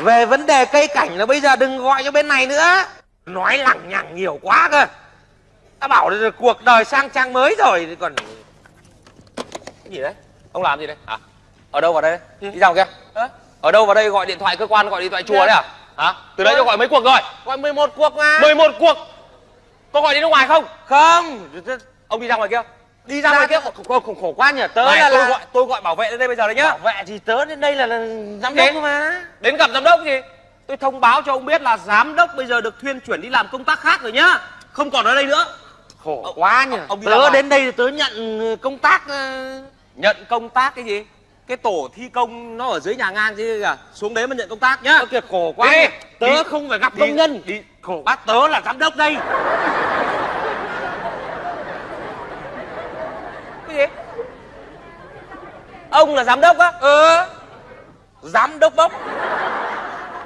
về vấn đề cây cảnh là bây giờ đừng gọi cho bên này nữa. Nói lằng nhằng nhiều quá cơ. Ta bảo là cuộc đời sang trang mới rồi. Thì còn cái gì đấy? Ông làm gì đấy? Hả? Ở đâu vào đây đi ra ngoài kia? Ở đâu vào đây gọi điện thoại cơ quan gọi điện thoại chùa đấy à? Hả? Từ đấy cho gọi mấy cuộc rồi. Gọi 11 cuộc mà. 11 cuộc. Có gọi đi nước ngoài không? Không. Ông đi ra ngoài kia đi ra ngoài kia khổ, khổ, khổ quá nhỉ. Tớ Này, là, tôi là gọi tôi gọi bảo vệ đến đây bây giờ đấy nhá. Bảo vệ thì tớ đến đây là, là giám đốc cơ mà. đến gặp giám đốc gì tôi thông báo cho ông biết là giám đốc bây giờ được thuyên chuyển đi làm công tác khác rồi nhá. Không còn ở đây nữa. Khổ Ông- quá nhỉ. ông tớ đến đây tớ nhận ờ, công tác ờ, nhận công tác cái gì? Cái tổ thi công nó ở dưới nhà ngang chứ kìa. Xuống đấy mà nhận công tác nhá. Ơ kìa khổ quá Đi, tớ đi, không phải gặp đi, công nhân. đi. khổ quá tớ là giám đốc đây cái gì ông là giám đốc á. Ờ giám đốc bốc.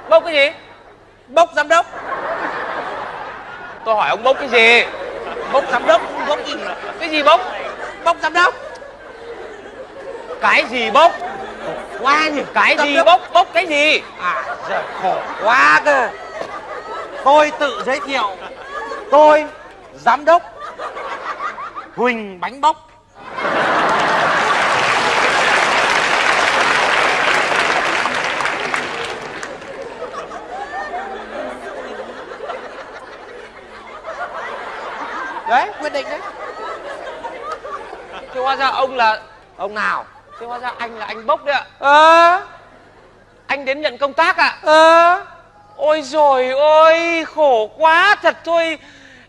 Bốc cái gì? Bốc giám đốc. Tôi hỏi ông bốc cái gì? Bốc giám đốc bốc gì? Cái gì bốc? Bốc giám đốc. Cái gì bốc? Quá nhỉ. Cái Giám gì đốc. bốc? Bốc cái gì? À giời khổ quá cơ. Tôi tự giới thiệu. Tôi giám đốc huỳnh bánh bốc đấy quyết định đấy. Thế hóa ra ông là ông nào? thế hóa ra anh là anh bốc đấy ạ. Ờ? Anh đến nhận công tác ạ. Ờ? Ôi rồi ôi khổ quá thật thôi.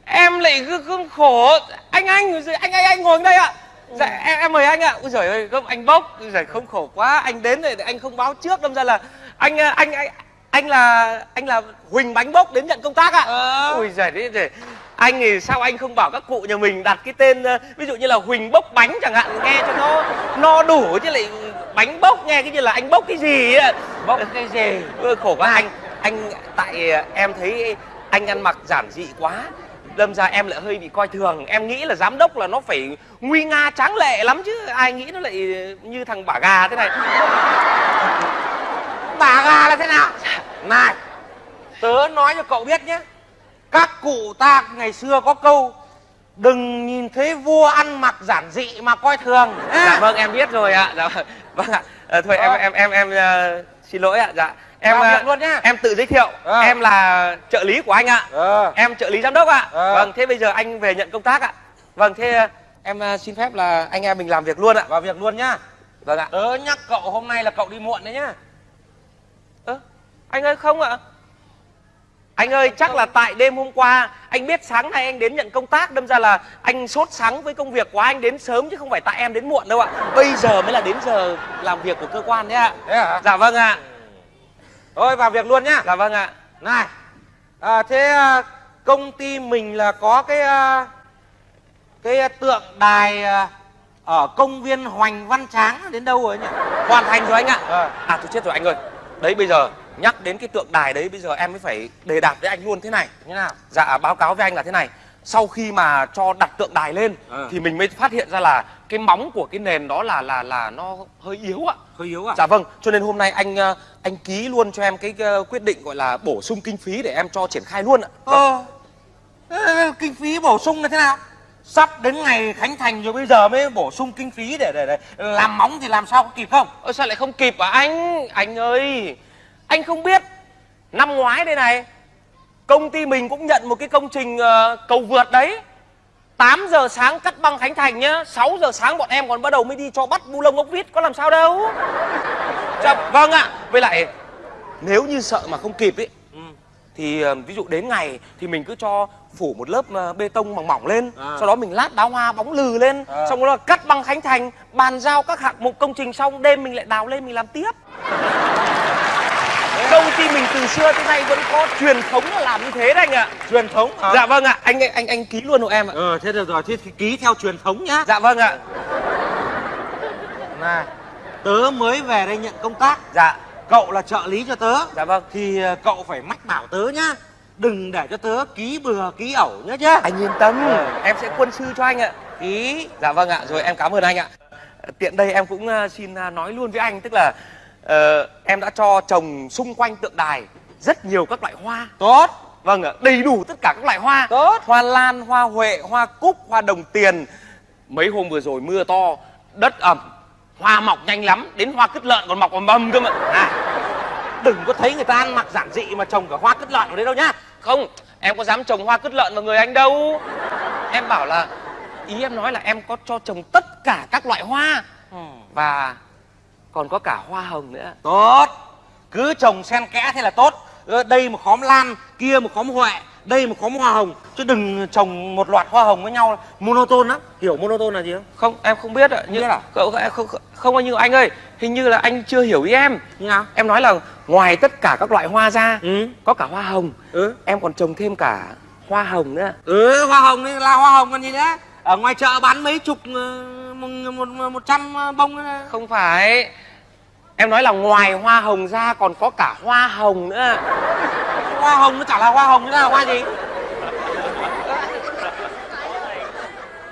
Em lại cứ, cứ khổ. Anh anh anh anh anh ngồi đây ạ. Dạ em, em mời anh ạ. Ôi giời ơi không anh bốc. Ôi giời không khổ quá. Anh đến rồi anh không báo trước đâm ra là anh anh anh anh là anh là huỳnh bánh bốc đến nhận công tác ạ. Ờ. ôi giời đấy anh thì sao anh không bảo các cụ nhà mình đặt cái tên ờ, ví dụ như là huỳnh bốc bánh chẳng hạn nghe cho nó no đủ chứ lại bánh bốc nghe cái như là anh bốc cái gì á bốc cái gì? Khổ quá anh anh tại ờ, em thấy anh ăn mặc giản dị quá. Đâm ra em lại hơi bị coi thường. Em nghĩ là giám đốc là nó phải nguy nga tráng lệ lắm chứ. Ai nghĩ nó lại như thằng bả gà thế này? Bà gà là thế nào? Này tớ nói cho cậu biết nhé các cụ ta ngày xưa có câu đừng nhìn thấy vua ăn mặc giản dị mà coi thường. Dạ vâng em biết rồi ạ. Dạ vâng. vâng ạ. Ờ, thôi em Ờ. em em em ờ, xin lỗi ạ. Dạ. Em luôn nhá. em tự giới thiệu. Ờ. em là trợ lý của anh ạ. Ờ. Em trợ lý giám đốc ạ. Ờ. vâng thế bây giờ anh về nhận công tác ạ. Vâng thế em xin phép là anh em mình làm việc luôn ạ. Vào việc luôn nhá. Vâng ạ. Tớ nhắc cậu hôm nay là cậu đi muộn đấy nhá. Ơ anh ơi không ạ anh ơi chắc là tại đêm hôm qua anh biết sáng nay anh đến nhận công tác đâm ra là anh sốt sắng với công việc của anh đến sớm chứ không phải tại em đến muộn đâu ạ. Bây giờ mới là đến giờ làm việc của cơ quan đấy ạ. Thế hả? Dạ vâng ạ. Thôi vào việc luôn nhá. Dạ vâng ạ. Này à, thế à, công ty mình là có cái à, cái à, tượng đài à, ở công viên Hoành Văn Tráng đến đâu rồi nhỉ? Hoàn thành rồi anh ạ. Ờ. à tôi chết rồi anh ơi. Đấy bây giờ nhắc đến cái tượng đài đấy bây giờ em mới phải đề đạt với anh luôn thế này như nào? Dạ báo cáo với anh là thế này. Sau khi mà cho đặt tượng đài lên Ừ. thì mình mới phát hiện ra là cái móng của cái nền đó là là là nó hơi yếu ạ. Hơi yếu à dạ vâng cho nên hôm nay anh ờ, anh ký luôn cho em cái quyết định gọi là bổ sung kinh phí để em cho triển khai luôn ạ. Ờ. Kinh phí bổ sung là thế nào? Sắp đến ngày khánh thành rồi bây giờ mới bổ sung kinh phí để để, để làm móng thì làm sao có kịp không? Ơ sao lại không kịp à anh anh ơi anh không biết năm ngoái đây này công ty mình cũng nhận một cái công trình ờ, cầu vượt đấy 8 giờ sáng cắt băng khánh thành nhá 6 giờ sáng bọn em còn bắt đầu mới đi cho bắt bu lông ốc vít có làm sao đâu dạ, vâng ạ với lại nếu như sợ mà không kịp ấy ừ. thì ờ, ví dụ đến ngày thì mình cứ cho phủ một lớp ờ, bê tông mỏng mỏng lên À. sau đó mình lát đá hoa bóng lừ lên À. xong đó là cắt băng khánh thành bàn giao các hạng mục công trình xong đêm mình lại đào lên mình làm tiếp công ty mình từ xưa tới nay vẫn có truyền thống là làm như thế đấy anh ạ. Truyền thống hả? Dạ vâng ạ. Anh anh anh ký luôn hộ em ạ. Ờ thế được rồi. Thế thì ký theo truyền thống nhá. Dạ vâng ạ. Này tớ mới về đây nhận công tác. Dạ. Cậu là trợ lý cho tớ. Dạ vâng. Thì ờ, cậu phải mách bảo tớ nhá. Đừng để cho tớ ký bừa ký ẩu nhá. Chứ anh yên tâm. Ờ. em sẽ quân sư cho anh ạ. Ký. Dạ vâng ạ. Rồi em cảm ơn anh ạ. Tiện đây em cũng ờ, xin ờ, nói luôn với anh. Tức là ờ, em đã cho trồng xung quanh tượng đài rất nhiều các loại hoa. Tốt. Vâng ạ đầy đủ tất cả các loại hoa. Tốt. hoa lan hoa huệ hoa cúc hoa đồng tiền. Mấy hôm vừa rồi mưa to đất ẩm hoa mọc nhanh lắm đến hoa cứt lợn còn mọc ầm ầm cơ mà. À đừng có thấy người ta ăn mặc giản dị mà trồng cả hoa cứt lợn ở đấy đâu nhá. Không em có dám trồng hoa cứt lợn vào người anh đâu. Em bảo là ý em nói là em có cho trồng tất cả các loại hoa. Và còn có cả hoa hồng nữa. Tốt. Cứ trồng xen kẽ thế là tốt. Đây một khóm lan kia một khóm huệ đây một khóm hoa hồng. Chứ đừng trồng một loạt hoa hồng với nhau. Monotone lắm. Hiểu monotone là gì không? Không em không biết ạ. Không biết à? không, không, không, nhiêu anh ơi. Hình như là anh chưa hiểu ý em. Như nào? Em nói là ngoài tất cả các loại hoa ra ừ. có cả hoa hồng. Ừ. Em còn trồng thêm cả hoa hồng nữa. Ừ hoa hồng là hoa hồng còn gì nữa? Ở ngoài chợ bán mấy chục ờ, một, một, trăm bông ấy. không phải. Em nói là ngoài hoa hồng ra còn có cả hoa hồng nữa. Hoa hồng nó chả là hoa hồng nữa là hoa gì?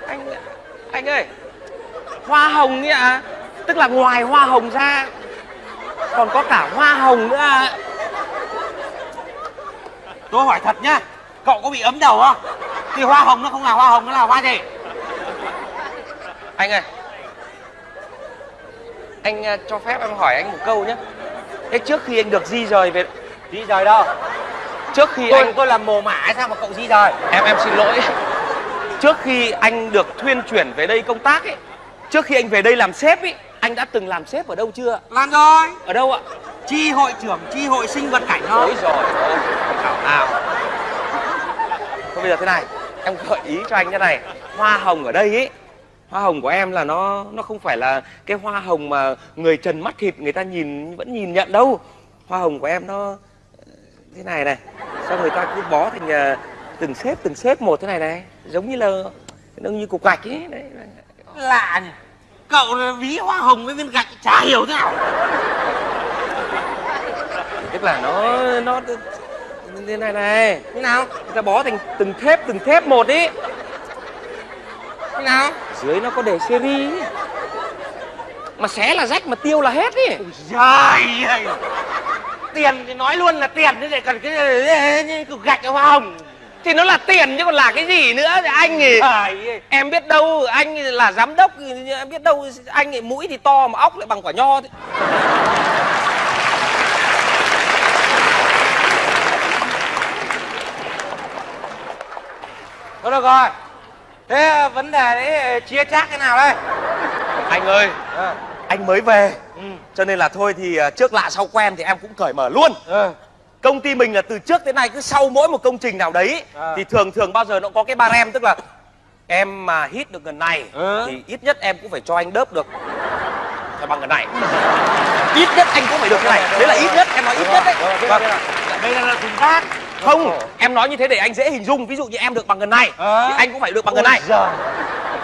Anh anh ơi hoa hồng ấy ạ. Tức là ngoài hoa hồng ra còn có cả hoa hồng nữa tôi hỏi thật nhá cậu có bị ấm đầu không? Thì hoa hồng nó không là hoa hồng nó là hoa gì anh ơi. Anh ờ, cho phép em hỏi anh một câu nhé. Thế trước khi anh được di rời về di rời đâu? Trước khi tôi anh tôi làm mồ mả sao mà cậu di rời? Em em xin lỗi. Trước khi anh được thuyên chuyển về đây công tác ấy trước khi anh về đây làm sếp ấy anh đã từng làm sếp ở đâu chưa? Làm rồi. Ở đâu ạ? Chi hội trưởng chi hội sinh vật cảnh thôi. Ôi rồi ảo ảo thôi bây giờ thế này em gợi ý cho anh thế này. Hoa hồng ở đây ấy hoa hồng của em là nó nó không phải là cái hoa hồng mà người trần mắt thịt người ta nhìn vẫn nhìn nhận đâu. Hoa hồng của em nó ờ, thế này này sao người ta cứ bó thành ờ, từng xếp từng xếp một thế này này giống như là nó như cục gạch ấy đấy. Lạ nhỉ. Cậu ví hoa hồng với viên gạch chả hiểu thế nào. Tức là nó nó thế này này thế nào? Người ta bó thành từng thép từng thép một ý nào? Dưới nó có để seri mà xé là rách mà tiêu là hết ý. Trời ơi. Tiền thì nói luôn là tiền chứ lại cần cái cục gạch hoa hồng. Thì nó là tiền chứ còn là cái gì nữa? Thì anh thì trời em biết đâu anh là giám đốc thì em biết đâu anh ấy mũi thì to mà óc lại bằng quả nho thế. thôi được rồi thế vấn đề đấy chia chác thế nào đây? Anh ơi ờ. anh mới về. Ừ. Cho nên là thôi thì à, trước lạ sau quen thì em cũng cởi mở luôn. Ờ. Công ty mình là từ trước đến nay cứ sau mỗi một công trình nào đấy À. thì thường thường bao giờ nó có cái barem tức là em mà hit được gần này Ừ. thì ít nhất em cũng phải cho anh đớp được theo bằng gần này. Ít nhất anh cũng phải được cái này. Đấy là ít nhất em nói ít nhất đấy. Vâng. đây là, là thùng rác không em nói như thế để anh dễ hình dung. Ví dụ như em được bằng gần này Ờ. thì anh cũng phải được bằng gần này. Giời.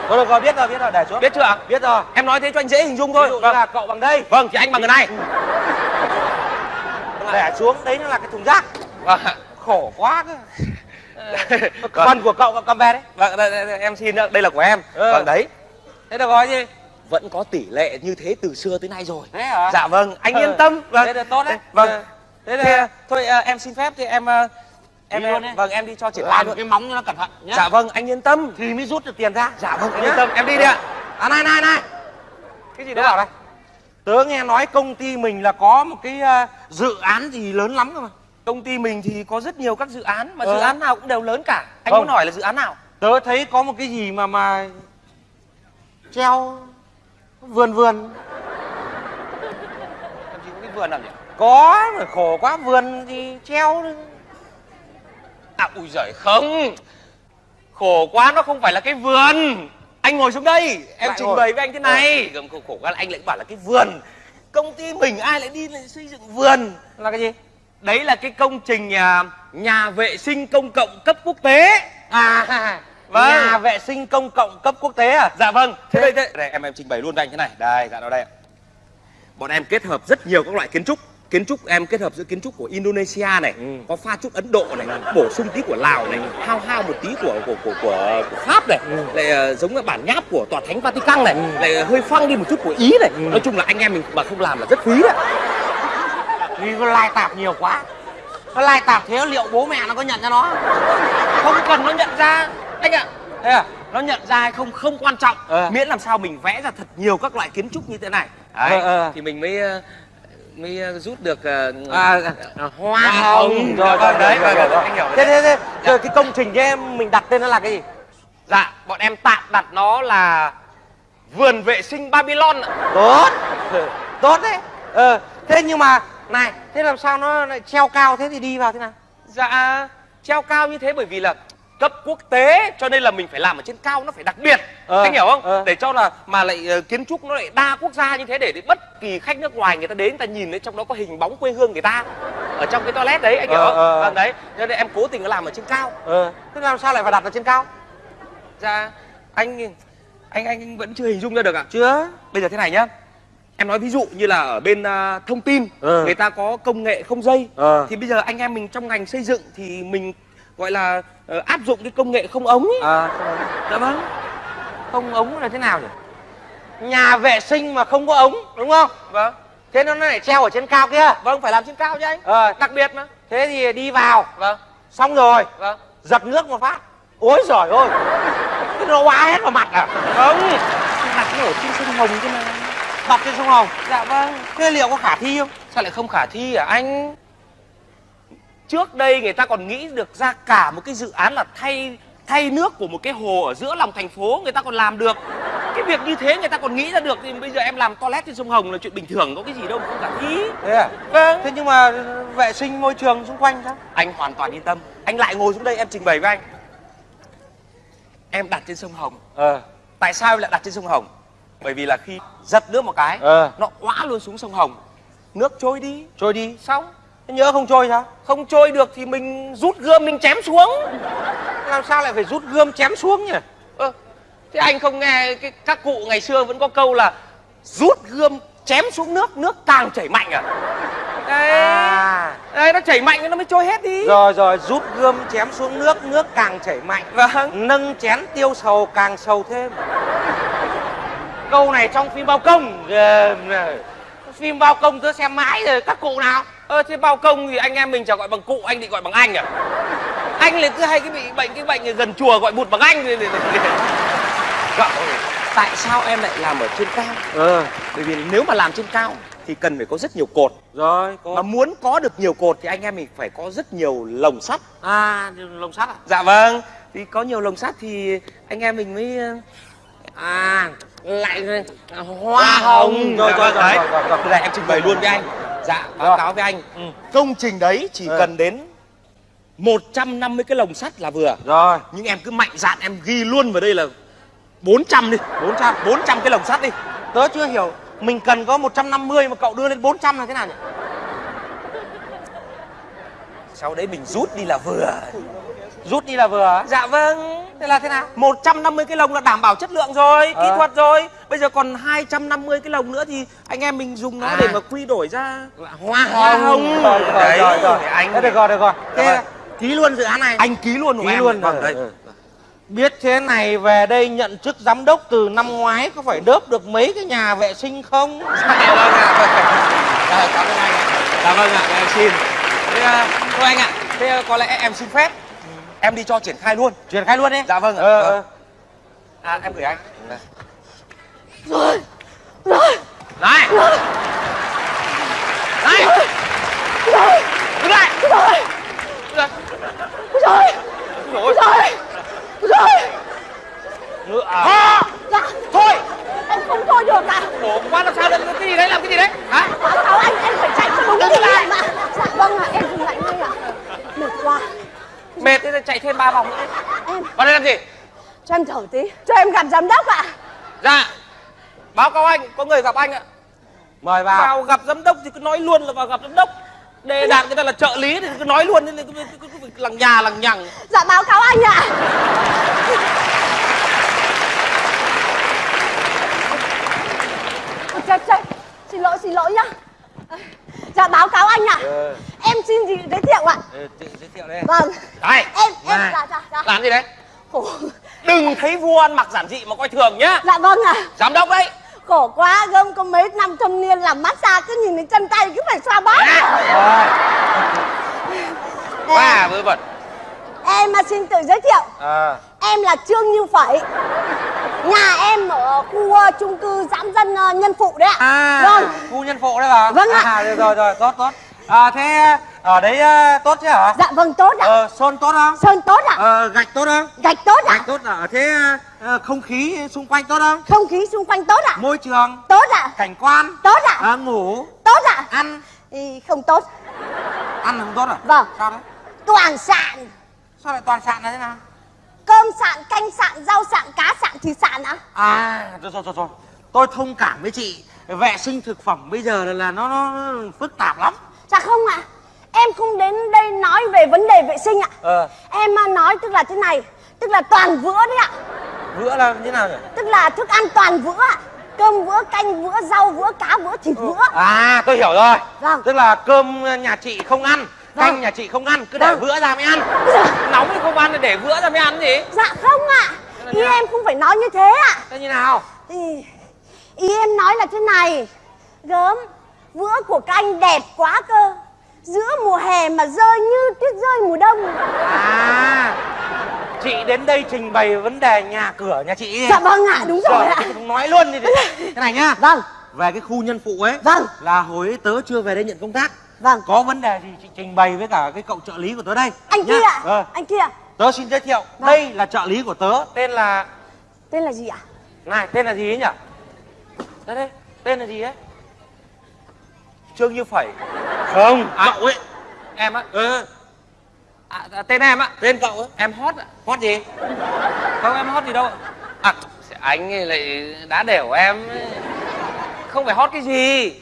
thôi được rồi biết rồi biết rồi để xuống. Biết chưa ạ? Biết rồi. Em nói thế cho anh dễ hình dung ví thôi dụ như vâng. là cậu bằng đây. Vâng thì anh bằng gần này. Để xuống đấy nó là cái thùng rác. Vâng. Khổ quá cơ. Vâng. phần của cậu cầm về đấy. Vâng đây, đây, đây, em xin đây là của em. Ừ. vâng đấy. Thế được rồi gì vẫn có tỷ lệ như thế từ xưa tới nay rồi. Thế hả? Dạ vâng anh Ừ. yên tâm. Vâng. Thế là tốt đấy. Vâng. Ừ. thế thế là thôi à, em xin phép thì em à, em, Đi luôn em đi. vâng em đi cho triển khai làm luôn cái móng cho nó cẩn thận nhá. Dạ vâng anh yên tâm. Thì mới rút được tiền ra. Dạ vâng anh yên tâm. Em đi đi ạ. À này này này. Cái gì đó bảo đây tớ nghe nói công ty mình là có một cái ờ, dự án gì lớn lắm cơ mà. Công ty mình thì có rất nhiều các dự án mà Ừ. dự án nào cũng đều lớn cả. Anh Vâng. muốn hỏi là dự án nào? Tớ thấy có một cái gì mà mà treo vườn vườn. Làm gì có cái vườn nào nhỉ? Có mà khổ quá vườn thì treo à ui giời không? Khổ quá nó không phải là cái vườn. Anh ngồi xuống đây em Lại trình ngồi. bày với anh thế này. Gầm khổ, khổ quá là anh lại bảo là cái vườn. Công ty mình ai lại đi lại xây dựng vườn? Là cái gì? Đấy là cái công trình à, nhà vệ sinh công cộng cấp quốc tế. À Vâng. nhà vệ sinh công cộng cấp quốc tế à? Dạ vâng. Thế Thế- đây thế đây. Em em trình bày luôn với anh thế này. Đây dạ đó đây ạ. bọn em kết hợp rất nhiều các loại kiến trúc kiến trúc em kết hợp giữa kiến trúc của Indonesia này Ừ. có pha chút Ấn Độ này bổ sung tí của Lào này hao hao một tí của của của của, của Pháp này Ừ. lại ờ, giống như bản nháp của tòa thánh Vatican này lại hơi phăng đi một chút của Ý này. Nói chung là anh em mình mà không làm là rất phí đấy. Vì nó lai tạp nhiều quá. Nó lai tạp thế liệu bố mẹ nó có nhận ra nó không? Cần nó nhận ra. Anh ạ thế à nó nhận ra hay không không quan trọng. Ờ. miễn làm sao mình vẽ ra thật nhiều các loại kiến trúc như thế này. Đấy. Ờ, ờ. thì mình mới mới ờ, rút được ờ, à, à, hoa hồng. rồi rồi đấy rồi, vâng, rồi, anh hiểu rồi. thế thế thế rồi cái công trình kia mình đặt tên nó là cái gì? Dạ bọn em tạm đặt nó là vườn vệ sinh babylon ạ. tốt. Tốt đấy. Ờ thế nhưng mà này thế làm sao nó lại treo cao thế thì đi vào thế nào? Dạ treo cao như thế bởi vì là cấp quốc tế cho nên là mình phải làm ở trên cao nó phải đặc biệt. Ờ, anh hiểu không? ờ. để cho là mà lại ờ, kiến trúc nó lại đa quốc gia như thế để, để bất kỳ khách nước ngoài người ta đến người ta nhìn thấy trong đó có hình bóng quê hương người ta ở trong cái toilet đấy anh hiểu Ờ, không? ờ. vâng đấy. Cho nên em cố tình làm ở trên cao. Ờ. Thế làm sao lại phải đặt ở trên cao? Dạ anh anh anh vẫn chưa hình dung ra được ạ. Chưa? Bây giờ thế này nhá. Em nói ví dụ như là ở bên à, thông tin Ừ. người ta có công nghệ không dây. Ờ. thì bây giờ anh em mình trong ngành xây dựng thì mình gọi là ờ, áp dụng cái công nghệ không ống ấy. à không ống. dạ vâng. Không ống là thế nào nhỉ? Nhà vệ sinh mà không có ống đúng không? Vâng. Thế nó lại treo ở trên cao kia. Vâng phải làm trên cao chứ anh. Ờ đặc biệt mà. thế thì đi vào. Vâng. Xong rồi. Vâng. Giật nước một phát. Ôi giời ơi. Cái nó hóa hết vào mặt à. Không đặt nó ở trên sông hồng chứ mà. Đặt trên sông hồng. Dạ vâng. Thế liệu có khả thi không? Sao lại không khả thi à anh trước đây người ta còn nghĩ được ra cả một cái dự án là thay thay nước của một cái hồ ở giữa lòng thành phố người ta còn làm được. Cái việc như thế người ta còn nghĩ ra được thì bây giờ em làm toilet trên sông hồng là chuyện bình thường có cái gì đâu mà không khả thi thế à? Vâng. Thế nhưng mà vệ sinh môi trường xung quanh sao? Anh hoàn toàn yên tâm. Anh lại ngồi xuống đây em trình bày với anh. Em đặt trên sông hồng. Ờ. Tại sao em lại đặt trên sông hồng? Bởi vì là khi giật nước một cái ờ. nó óa luôn xuống sông hồng. Nước trôi đi. Trôi đi. Xong thế nhớ không trôi sao? Không trôi được thì mình rút gươm mình chém xuống. Làm sao lại phải rút gươm chém xuống nhỉ? Ơ thế anh không nghe cái các cụ ngày xưa vẫn có câu là rút gươm chém xuống nước nước càng chảy mạnh à? Đấy. À. Đấy nó chảy mạnh nó mới trôi hết đi. Rồi rồi rút gươm chém xuống nước nước càng chảy mạnh. Vâng. Nâng chén tiêu sầu càng sầu thêm. Câu này trong phim bao công. Này. phim bao công tớ xem mãi rồi các cụ nào ơ thế bao công thì anh em mình chả gọi bằng cụ anh định gọi bằng anh à? Anh lại cứ hay cái bị bệnh cái bệnh gần chùa gọi bụt bằng anh thì- thì- thì- thì- Cậu, tại sao em lại làm ở trên cao? Ờ. Bởi vì nếu mà làm trên cao thì cần phải có rất nhiều cột. Rồi mà có muốn có được nhiều cột thì anh em mình phải có rất nhiều lồng sắt. À lồng sắt à? Dạ vâng. Thì có nhiều lồng sắt thì anh em mình mới ờ, à lại hoa hồng. rồi Dạ rồi vâng, rồi rồi rồi, rồi. Đây em trình bày luôn với anh dạ báo cáo với anh. Ừ. công trình đấy chỉ Ừ. cần đến 150 cái lồng sắt là vừa. Rồi. Nhưng em cứ mạnh dạn em ghi luôn vào đây là 400 đi. 400 400 cái lồng sắt đi. Tớ chưa hiểu mình cần có 150 mà cậu đưa lên 400 là thế nào nhỉ? Sau đấy mình rút đi là vừa rút đi là vừa dạ vâng thế là thế nào 150 cái lồng là đảm bảo chất lượng rồi, kỹ Ờ. thuật rồi. Bây giờ còn 250 cái lồng nữa thì anh em mình dùng nó À. để mà quy đổi ra hoa Hoa hồng. rồi rồi Đấy, rồi rồi anh- thế được rồi được rồi Dạ thế ký luôn dự án này anh ký luôn của Ký em. luôn, Vâng, ừ. biết thế này về đây nhận chức giám đốc từ năm ngoái có phải đớp được mấy cái nhà vệ sinh không Dạ vâng ạ. vâng. Dạ, cảm ơn anh ạ. Dạ vâng ạ, em xin. Thế à, thôi anh ạ, thế à, có lẽ em xin phép. Em đi cho triển khai luôn. triển khai luôn đi Dạ vâng ạ. ờ, Vâng. ờ. À em gửi anh. rồi rồi Này. Này. rồi Đứng lại. rồi Rồi. rồi Rồi. rồi rồi Ngựa à. À, dạ thôi. em không thôi được ạ Khổ quá làm sao đấy, cái gì đấy, làm cái gì đấy? Hả? báo cáo anh em phải chạy cho đúng cái lại. này mà dạ vâng ạ em dừng lại ngay ạ mệt quá Mệt thế chạy thêm ba vòng nữa. em Vào đây làm gì? cho em thở tí cho em gặp giám đốc ạ Dạ. Báo cáo anh, có người gặp anh ạ. mời vào Vào gặp giám đốc thì cứ nói luôn là vào gặp giám đốc. Đề đạt người ta là trợ lý thì cứ nói luôn nên cứ, cứ, cứ, cứ lằng nhà lằng nhằng. dạ báo cáo anh ạ Ôi, chết chết xin lỗi xin lỗi nhá dạ báo cáo anh ạ ờ, em xin gì giới thiệu ạ ờ, tự giới thiệu đây vâng Đây, em em Này. dạ dạ dạ làm gì đấy? Khổ. Đừng thấy vua ăn mặc giản dị mà coi thường nhá. dạ vâng ạ Giám đốc đấy. khổ quá gươm có mấy năm thâm niên làm massage cứ nhìn thấy chân tay cứ phải xoa bóp Rồi. Ba vớ vẩn. em mà xin tự giới thiệu À. em là trương như phẩy nhà em ở khu chung cư giãn dân ờ, nhân phụ đấy ạ À, vâng khu nhân phụ đấy hả? Vâng ạ. À, được rồi rồi, tốt tốt. À thế ở đấy à, tốt chứ hả? dạ vâng tốt ạ Ờ, sơn tốt không? sơn tốt ạ Ờ, gạch tốt không? gạch tốt ạ Gạch tốt à? Thế à, không khí xung quanh tốt không? không khí xung quanh tốt ạ Môi trường, tốt ạ cảnh quan, tốt ạ à, ngủ, tốt ạ ăn, thì không tốt ăn là không tốt à? Vâng. Sao đấy? toàn sạn Sao lại toàn sạn là thế nào? cơm sạn canh sạn rau sạn cá sạn thịt sạn ạ À, rồi rồi rồi rồi. Tôi thông cảm với chị. Vệ sinh thực phẩm bây giờ là, là nó, nó phức tạp lắm. Dạ không ạ em không đến đây nói về vấn đề vệ sinh ạ Ờ, em à, nói tức là thế này tức là toàn vữa đấy ạ bữa là như nào nhỉ? tức là thức ăn toàn vữa ạ cơm vữa canh vữa rau vữa cá vữa thịt vữa À, tôi hiểu rồi. Vâng. Tức là cơm nhà chị không ăn, Vâng. canh nhà chị không ăn, cứ để Vâng. bữa ra mới ăn. nóng thì không ăn để bữa ra mới ăn gì dạ không ạ là ý em không phải nói như thế ạ Thế như nào? ý, ý em nói là thế này gớm vữa của các anh đẹp quá cơ giữa mùa hè mà rơi như tuyết rơi mùa đông À, chị đến đây trình bày vấn đề nhà cửa nhà chị ấy. dạ vâng ạ đúng rồi Rồi, ạ nói luôn đi. Thế này nhá. vâng Về cái khu nhân phụ ấy. Vâng. Là hồi ấy tớ chưa về đây nhận công tác. vâng Có vấn đề gì chị trình bày với cả cái cậu trợ lý của tớ đây. anh nhá. kia ạ Ờ, anh kia tớ xin giới thiệu. Vâng. Đây là trợ lý của tớ. Tên là... tên là gì ạ Này, tên là gì ấy nhỉ? Đây đây, tên là gì ấy? Trương như phẩy Không, cậu ấy. em á Ừ, à, à, tên em á tên cậu ấy. em hot ạ Hót gì? không em hot gì đâu à anh ấy lại đá đều em ấy. không phải hot cái gì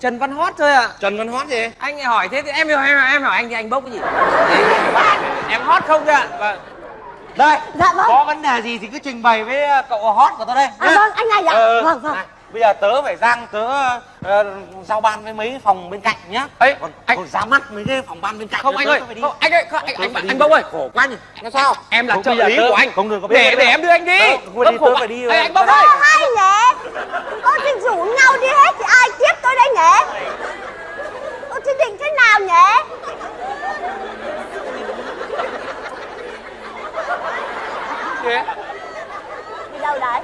trần văn hot thôi ạ Trần Văn Hót gì? anh hỏi thế thì em hiểu em, em hỏi anh thì anh bốc cái gì em hot không thôi ạ vâng Đây, Dạ vâng. có vấn đề gì thì cứ trình bày với ờ, cậu Hót của tớ đây. À, vâng, anh này ạ. Ờ, Vâng, vâng. này, bây giờ tớ phải giang tớ ờ, giao ban với mấy phòng bên cạnh nhá. Ấy, còn, anh- còn ra mắt mấy cái phòng ban bên cạnh. không anh tớ ơi phải đi. không anh ơi không, anh Tớ anh, anh bốc ơi khổ quá nhỉ. Nó sao? em là trợ lý tớ của anh Không được có biết để để em đưa anh đi tớ quá. phải đi, anh ra ơi Ơ hay nhỉ Ơ thì rủ nhau đi hết thì ai tiếp tôi đây nhỉ Ơ thì định thế nào nhỉ Thế, Đi đâu đấy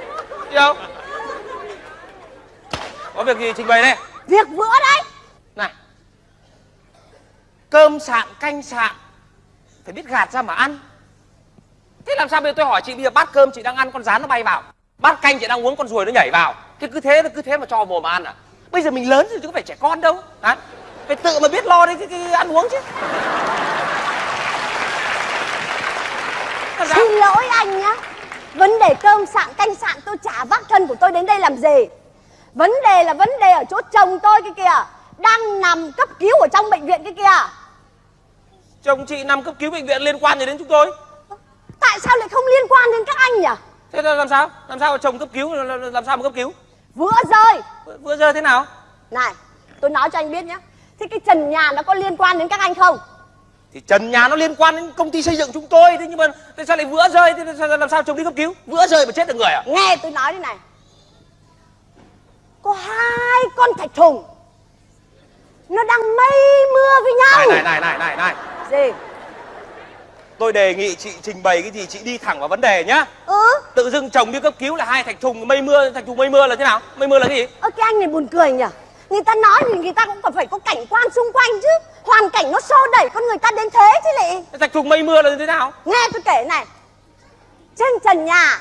đi đâu có việc gì trình bày đây? Việc vữa đấy. Này cơm sạn canh sạn phải biết gạt ra mà ăn. Thế làm sao bây giờ tôi hỏi chị bây giờ bát cơm chị đang ăn con rán nó bay vào. Bát canh chị đang uống con ruồi nó nhảy vào. Thế cứ thế cứ thế mà cho mồm mà ăn à? Bây giờ mình lớn rồi chứ có phải trẻ con đâu. Hả? Phải tự mà biết lo đấy cái, cái ăn uống chứ? Xin lỗi anh nhá. Vấn đề cơm sạn canh sạn tôi chả vác thân của tôi đến đây làm gì Vấn đề là vấn đề ở chỗ chồng tôi kia. Kìa Đang nằm cấp cứu ở trong bệnh viện kia. Kìa chồng chị nằm cấp cứu bệnh viện liên quan gì đến chúng tôi? Tại sao lại không liên quan đến các anh nhỉ? Thế là làm sao? Làm sao mà chồng cấp cứu làm sao mà cấp cứu? Vữa rơi vừa, vừa giờ thế nào? Này tôi nói cho anh biết nhé Thế cái trần nhà nó có liên quan đến các anh không? Thì trần nhà nó liên quan đến công ty xây dựng chúng tôi thế nhưng mà tại sao lại vữa rơi thế làm sao chồng đi cấp cứu? Vữa rơi mà chết được người à? Nghe tôi nói đây này Có hai con thạch thùng. Nó đang mây mưa với nhau. Này này này này này Gì? Tôi đề nghị chị trình bày cái gì chị đi thẳng vào vấn đề nhá. Ừ. Tự dưng chồng đi cấp cứu là hai thạch thùng mây mưa thạch thùng mây mưa là thế nào? Mây mưa là cái gì? Ơ cái anh này buồn cười nhỉ? Người ta nói thì người ta cũng còn phải có cảnh quan xung quanh chứ. Hoàn cảnh nó xô đẩy con người ta đến thế chứ lại thạch thùng mây mưa là thế nào? Nghe tôi kể này. Trên trần nhà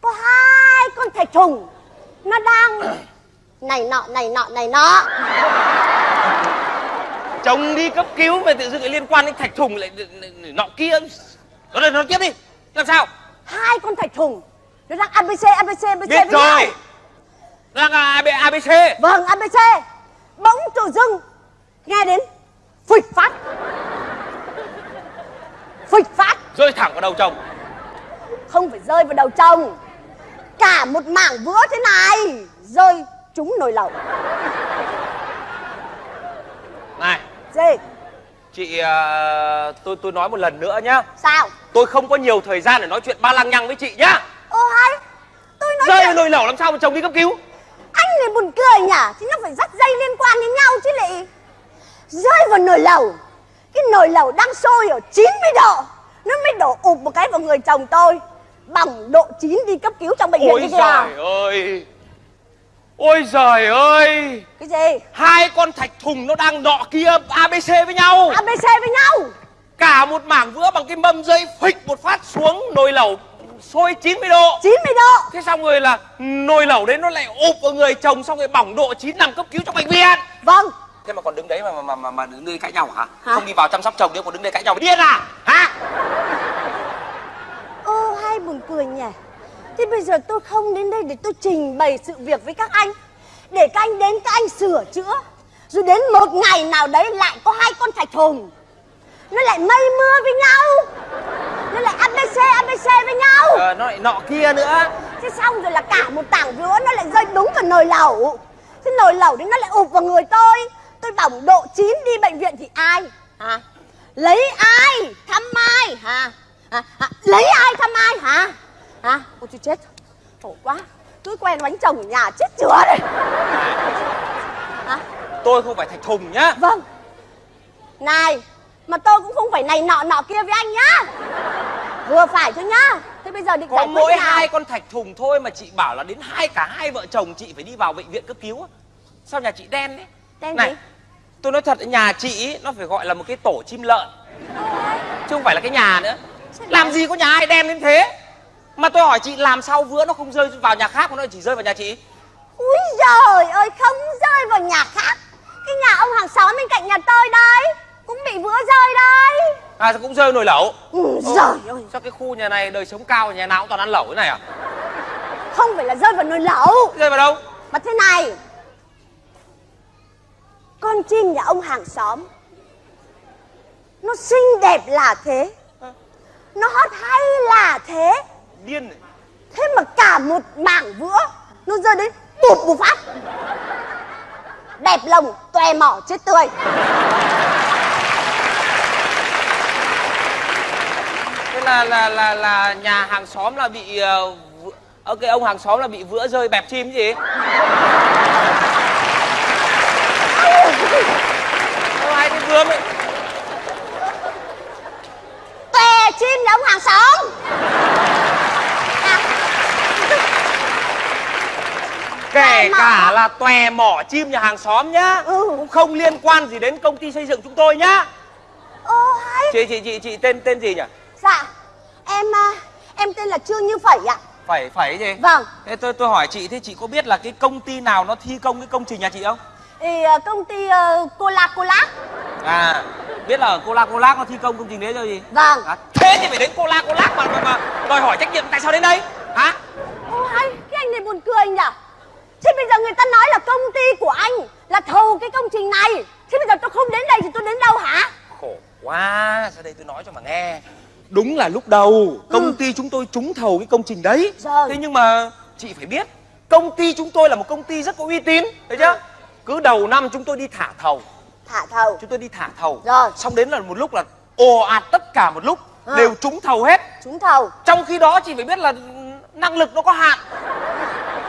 Có hai con thạch thùng. Nó đang Này nọ này nọ này nọ. Chồng đi cấp cứu mà tự dưng lại liên quan đến thạch thùng lại nọ kia. Nó đây nói tiếp đi. Làm sao? Hai con thạch thùng. Nó đang ABC ABC ABC biết với nhau. rồi. Đang AB, abc Vâng ABC Bỗng tự dưng Nghe đến Phịch phát. Phịch phát. Rơi thẳng vào đầu chồng. Không phải rơi vào đầu chồng. Cả một mảng vữa thế này. Rơi trúng nồi lẩu. Này. Gì? Chị ờ, tôi tôi nói một lần nữa nhá. Sao? Tôi không có nhiều thời gian để nói chuyện ba lăng nhăng với chị nhá. Ô hay. Tôi nói rơi chuyện nồi lẩu làm sao mà chồng đi cấp cứu? Anh này buồn cười nhỉ? Thì nó phải dắt dây liên quan đến nhau chứ lại Rơi vào nồi lẩu. Cái nồi lẩu đang sôi ở 90 độ. Nó mới đổ ụp một cái vào người chồng tôi. Bỏng độ 9 đi cấp cứu trong bệnh viện ôi kia kìa. ơi ôi giời ơi! Cái gì? Hai con thạch thùng nó đang đọ kia abc với nhau. ABC với nhau? Cả một mảng vữa bằng cái mâm dây phịch một phát xuống nồi lẩu sôi 90 độ. 90 độ. Thế xong rồi là nồi lẩu đấy nó lại ụp vào người chồng xong rồi bỏng độ 9 nằm cấp cứu trong bệnh viện. Vâng. Thế mà còn đứng đấy mà mà mà, mà đứng đây cãi nhau hả? Hả? không đi vào chăm sóc chồng nữa còn đứng đây cãi nhau. Điên à? Hả? Ô hai buồn cười nhỉ Thế bây giờ tôi không đến đây để tôi trình bày sự việc với các anh. Để các anh đến các anh sửa chữa. Rồi đến một ngày nào đấy lại có hai con thạch thùng Nó lại mây mưa với nhau. Nó lại ABC ABC với nhau. Ờ, nó lại nọ kia nữa. Thế xong rồi là cả một tảng vữa nó lại rơi đúng vào nồi lẩu. Thế nồi lẩu đấy nó lại ụp vào người tôi. Tôi bỏng độ 9 đi bệnh viện thì ai? Hả? Lấy ai? Thăm ai? Hả? Hả? hả? Lấy ai thăm ai? Hả hả? Ôi tôi chết. Khổ quá. Tôi quen bánh chồng ở nhà chết chữa đây hả? Tôi không phải thạch thùng nhá. Vâng. Này Mà tôi cũng không phải này nọ nọ kia với anh nhá. Vừa phải thôi nhá. Thế bây giờ định có giải quyết mỗi nào? hai con thạch thùng thôi mà chị bảo là đến hai cả hai vợ chồng chị phải đi vào bệnh viện cấp cứu sao nhà chị đen đấy Đen này gì? tôi nói thật nhà chị ý, nó phải gọi là một cái tổ chim lợn. Chứ không phải là cái nhà nữa. Làm gì có nhà ai đen đến thế mà tôi hỏi chị làm sao vữa nó không rơi vào nhà khác mà nó chỉ rơi vào nhà chị? Úi giời ơi không rơi vào nhà khác. Cái nhà ông hàng xóm bên cạnh nhà tôi đây Cũng bị vữa rơi đây à sao cũng rơi nồi lẩu. Ừ, Ồ, giời ơi. sao cái khu nhà này đời sống cao nhà nào cũng toàn ăn lẩu thế này à? Không phải là rơi vào nồi lẩu. Rơi vào đâu? Mà thế này Con chim nhà ông hàng xóm Nó xinh đẹp là thế. Nó hót hay là thế điên này. Thế mà cả một mảng vữa Nó rơi đến bụp một phát. Đẹp lồng toe mỏ chết tươi. Thế là là là là nhà hàng xóm là bị uh, cái ông hàng xóm là bị vữa rơi bẹp chim gì? Đâu hai cái vướng ấy Toe chim nhà ông hàng xóm kể cả là tòe mỏ chim nhà hàng xóm nhá Ừ. cũng không liên quan gì đến công ty xây dựng chúng tôi nhá. Ô hay. Chị chị chị chị tên tên gì nhỉ? Dạ Em à, em tên là Trương Như Phẩy ạ. Phải phải gì? Vâng. Thế tôi tôi hỏi chị thế chị có biết là cái công ty nào nó thi công cái công trình nhà chị không? Thì à, công ty uh, Cola Cola à biết là cola cola nó thi công công trình đấy rồi gì? Vâng. À, thế thì phải đến cola cola mà, mà mà đòi hỏi trách nhiệm tại sao đến đây? Hả? Ô hay cái anh này buồn cười nhỉ Thế bây giờ người ta nói là công ty của anh Là thầu cái công trình này. Thế bây giờ tôi không đến đây thì tôi đến đâu hả? Khổ quá ra đây tôi nói cho mà nghe. Đúng là lúc đầu công ty chúng tôi trúng thầu cái công trình đấy. Rồi. thế nhưng mà chị phải biết công ty chúng tôi là một công ty rất có uy tín thấy chưa? Cứ đầu năm chúng tôi đi thả thầu. Thả thầu. Chúng tôi đi thả thầu. Rồi. xong đến là một lúc là ồ ạt tất cả một lúc Ừ. đều trúng thầu hết. Trúng thầu. Trong khi đó chị phải biết là năng lực nó có hạn.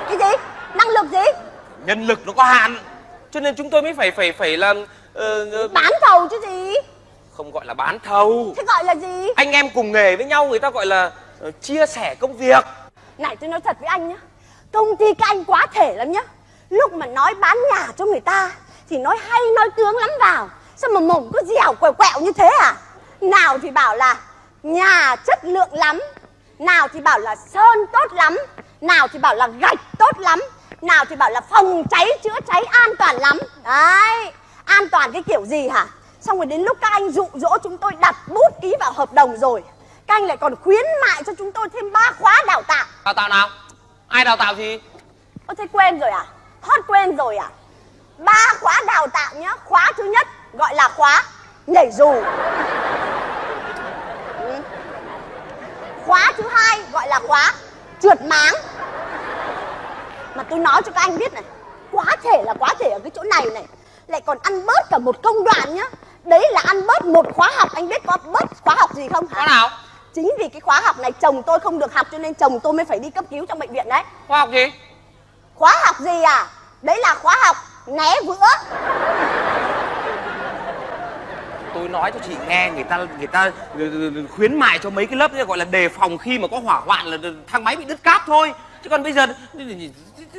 Cái gì Năng lực gì? Nhân lực nó có hạn cho nên chúng tôi mới phải phải phải là ờ, ờ, Bán thầu chứ gì? Không gọi là bán thầu. Thế gọi là gì? Anh em cùng nghề với nhau người ta gọi là ờ, chia sẻ công việc. Này tôi nói thật với anh nhá. Công ty các anh quá thể lắm nhá. Lúc mà nói bán nhà cho người ta Thì nói hay nói tướng lắm vào. Sao mà mồm cứ dẻo quẹo quẹo như thế à? Nào thì bảo là Nhà chất lượng lắm. Nào thì bảo là sơn tốt lắm. Nào thì bảo là gạch tốt lắm Nào thì bảo là phòng cháy chữa cháy an toàn lắm Đấy An toàn cái kiểu gì hả Xong rồi đến lúc các anh dụ dỗ chúng tôi đặt bút ký vào hợp đồng rồi Các anh lại còn khuyến mại cho chúng tôi thêm ba khóa đào tạo đào tạo nào ai đào tạo gì Ơ thế quên rồi à? Thoát quên rồi à? Ba khóa đào tạo nhá. Khóa thứ nhất gọi là khóa nhảy dù. Ừ. Khóa thứ hai gọi là khóa trượt máng. Mà tôi nói cho các anh biết này, quá thể là quá thể ở cái chỗ này này. Lại còn ăn bớt cả một công đoạn nhá. Đấy là ăn bớt một khóa học, anh biết có bớt khóa học gì không hả? khóa nào Chính vì cái khóa học này chồng tôi không được học cho nên chồng tôi mới phải đi cấp cứu trong bệnh viện đấy. khoa học gì Khóa học gì à? đấy là khóa học né vữa tôi nói cho chị nghe người ta người ta khuyến mại cho mấy cái lớp gọi là đề phòng khi mà có hỏa hoạn là thang máy bị đứt cáp thôi chứ còn bây giờ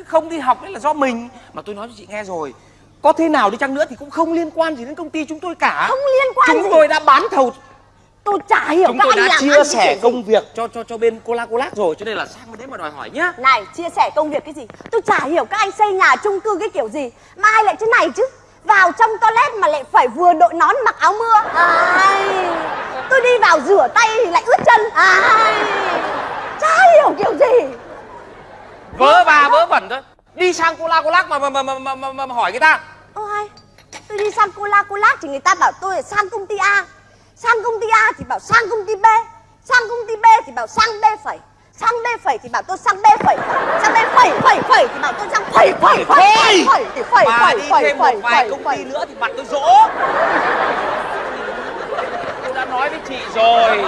không đi học đấy là do mình. Mà tôi nói cho chị nghe rồi có thế nào đi chăng nữa thì cũng không liên quan gì đến công ty chúng tôi cả. Không liên quan chúng gì. tôi đã bán thầu tôi chả hiểu chúng các tôi anh đã làm chia sẻ gì. công việc cho cho cho bên cola colat rồi cho nên là sang bên đấy mà đòi hỏi nhá. Này chia sẻ công việc cái gì? Tôi chả hiểu các anh xây nhà chung cư cái kiểu gì mà ai lại thế này chứ? Vào trong toilet mà lại phải vừa đội nón mặc áo mưa. Ai? Tôi đi vào rửa tay thì lại ướt chân. Ai chả hiểu kiểu gì vớ va vớ vẩn thôi. đi sang cola colat mà mà mà mà, mà, mà, mà, mà hỏi người ta. Ô hay. Tôi đi sang Cola Cola thì người ta bảo tôi là sang công ty A. Sang công ty A thì bảo sang công ty B. Sang công ty B thì bảo sang B phẩy. Sang B phẩy thì bảo tôi sang B phẩy. Sang B phẩy phẩy phẩy thì bảo tôi sang phẩy phẩy phẩy phẩy phẩy phẩy phẩy đi thêm một vài công ty nữa thì mặt tôi rỗ. Tôi đã nói với chị rồi.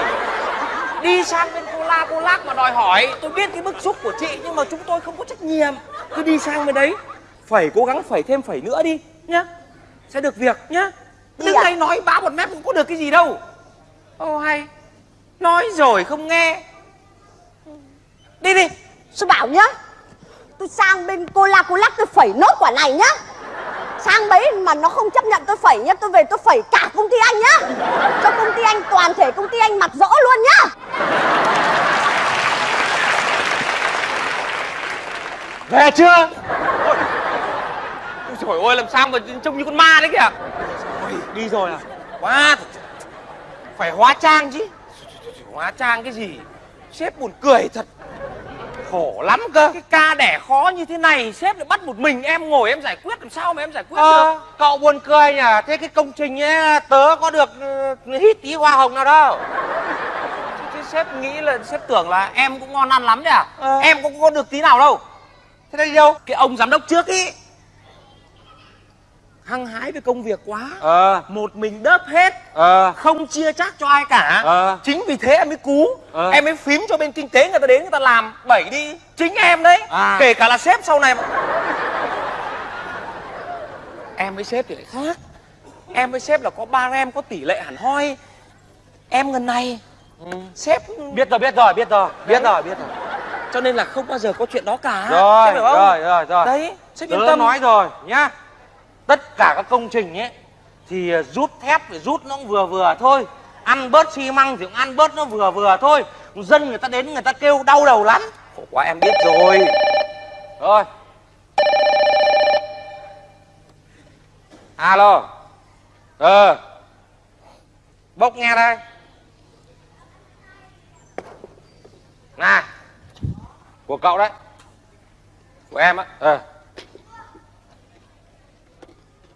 Đi sang bên cola colat mà đòi hỏi. Tôi biết cái bức xúc của chị nhưng mà chúng tôi không có trách nhiệm. Cứ đi sang bên đấy. Phải cố gắng phải thêm phẩy nữa đi nhá. Sẽ được việc nhá. Đi đứng à? đây nói bá một mép cũng có được cái gì đâu. Ô hay. Nói rồi không nghe. Đi đi. Tôi bảo nhá. Tôi sang bên Cola Cola tôi phẩy nốt quả này nhá. Sang bấy mà nó không chấp nhận tôi phẩy nhá Tôi về tôi phẩy cả công ty anh nhá. Cho công ty anh toàn thể công ty anh mặt rõ luôn nhá Về chưa? Ôi, trời ơi, làm sao mà trông như con ma đấy kìa? Ôi, đi rồi à? Quá phải hóa trang chứ. Hóa trang cái gì? Sếp buồn cười thật. Khổ lắm cơ. Cái ca đẻ khó như thế này Sếp lại bắt một mình em ngồi em giải quyết Làm sao mà em giải quyết ờ, được? Cậu buồn cười nhỉ? Thế cái công trình ấy tớ có được ừ, hít tí hoa hồng nào đâu. Sếp nghĩ là Sếp tưởng là em cũng ngon ăn lắm đấy à Ờ. Em cũng có được tí nào đâu thế đi đâu? Cái ông giám đốc trước ý. Hăng hái với công việc quá. Ờ. Một mình đớp hết. Ờ. Không chia chác cho ai cả. Ờ. chính vì thế em mới cú. Ờ. em mới phím cho bên kinh tế người ta đến người ta làm đẩy đi. Chính em đấy. À. kể cả là sếp sau này mà. Em với sếp thì lại khác. Em với sếp là có ba em có tỷ lệ hẳn hoi. Em ngần này sếp biết rồi biết rồi biết rồi. Biết rồi biết rồi cho nên là không bao giờ có chuyện đó cả. Rồi không? rồi rồi rồi. Đấy sếp yên tâm. nói rồi nhá. Tất cả các công trình ấy thì ờ, rút thép thì rút nó cũng vừa vừa thôi. Ăn bớt xi măng thì cũng ăn bớt nó vừa vừa thôi. Dân người ta đến người ta kêu đau đầu lắm. Khổ quá em biết rồi. Rồi. Alo. Ờ. Bốc nghe đây. Này của cậu đấy. Của em á. Ờ.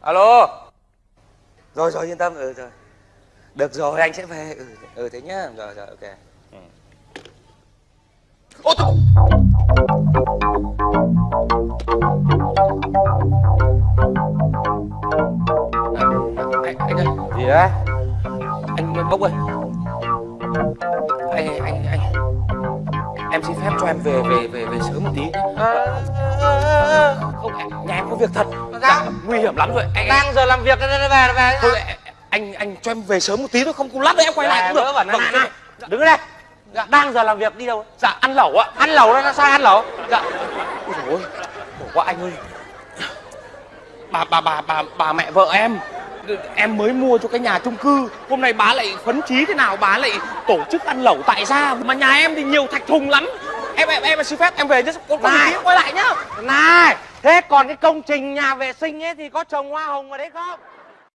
Alo. Rồi rồi yên tâm. Ừ rồi. Được rồi anh sẽ về. Ừ ừ thế nhá. Rồi rồi ok. Ừ. ô tôi anh, anh ơi. Gì đấy? Anh bốc ơi em xin phép cho em về về về về sớm một tí. Không nhà em có việc thật? Dạ, nguy hiểm lắm rồi. Anh, đang giờ làm việc về về về thôi anh anh cho em về sớm một tí thôi không cùng lát nữa em quay lại cũng được. vâng, này, đứng đây. Dạ, đang giờ làm việc đi đâu dạ ăn lẩu ạ. Ăn lẩu nó sao ăn lẩu. Dạ. Ôi dồi ôi khổ quá anh ơi. Bà bà bà bà bà mẹ vợ em em mới mua cho cái nhà chung cư. Hôm nay bà lại phấn chí thế nào bà lại tổ chức ăn lẩu tại gia. Mà nhà em thì nhiều thạch thùng lắm. Em em em xin phép em về nhé có có Này. quay lại nhá. Này thế còn cái công trình nhà vệ sinh ấy thì có trồng hoa hồng ở đấy không